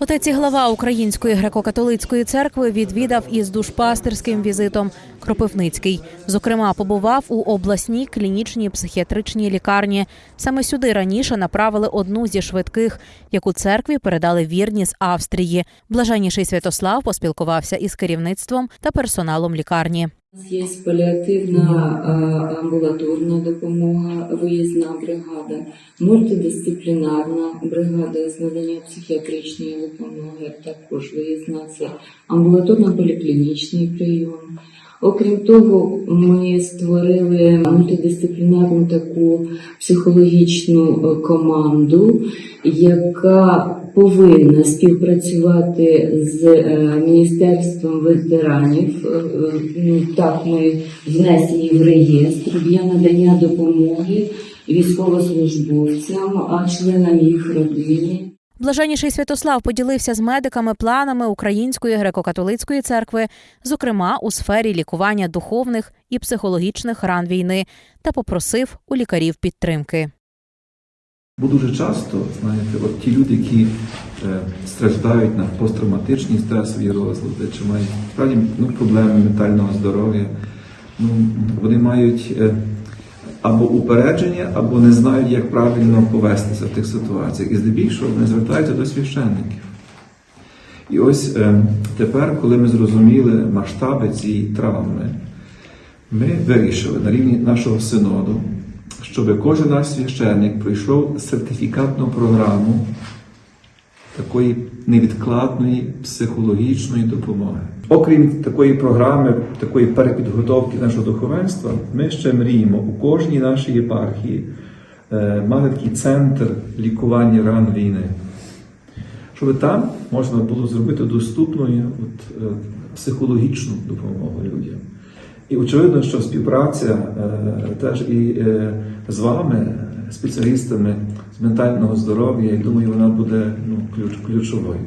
Отець і глава Української греко-католицької церкви відвідав із душпастерським візитом Кропивницький. Зокрема, побував у обласній клінічній психіатричній лікарні. Саме сюди раніше направили одну зі швидких, яку церкві передали вірні з Австрії. Блаженніший Святослав поспілкувався із керівництвом та персоналом лікарні. Є паліативна амбулаторна допомога, виїзна бригада, мультидисциплінарна бригада з надання психіатричної допомоги, також виїзна це амбулаторно-поліклінічний прийом. Окрім того, ми створили мультидисциплінарну таку психологічну е, команду, яка повинна співпрацювати з е, Міністерством ветеранів. Е, ну, Так, ми внесені в реєстр для надання допомоги військовослужбовцям, а членам їх родини. Блаженніший Святослав поділився з медиками планами Української греко-католицької церкви, зокрема у сфері лікування духовних і психологічних ран війни, та попросив у лікарів підтримки. Бо дуже часто, знаєте, от ті люди, які е, страждають на посттравматичні стресові розлади, чи мають справді ну, проблеми ментального здоров'я, ну, вони мають е, або упередження, або не знають, як правильно повестися в тих ситуаціях. І здебільшого вони звертаються до священників. І ось е, тепер, коли ми зрозуміли масштаби цієї травми, ми вирішили на рівні нашого синоду, щоб кожен наш священник пройшов сертифікатну програму такої невідкладної психологічної допомоги. Окрім такої програми, такої перепідготовки нашого духовенства, ми ще мріємо у кожній нашій єпархії е, мати такий центр лікування ран війни щоб там можна було зробити доступною от, е, психологічну допомогу людям. І очевидно, що співпраця е, теж і е, з вами, спеціалістами з ментального здоров'я, я думаю, вона буде ключ, ключовою.